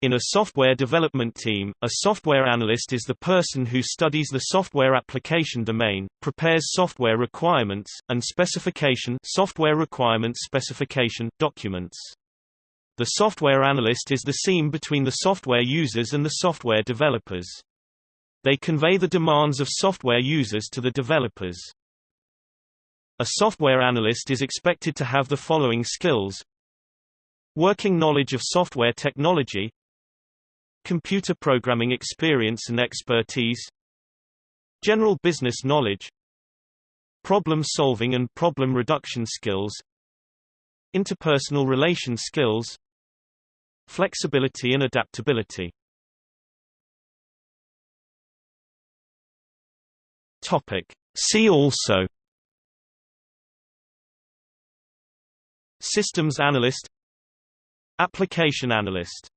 In a software development team, a software analyst is the person who studies the software application domain, prepares software requirements, and specification software requirements specification documents. The software analyst is the seam between the software users and the software developers. They convey the demands of software users to the developers. A software analyst is expected to have the following skills Working knowledge of software technology Computer programming experience and expertise General business knowledge Problem solving and problem reduction skills Interpersonal relation skills Flexibility and adaptability. Topic. See also. Systems analyst. Application analyst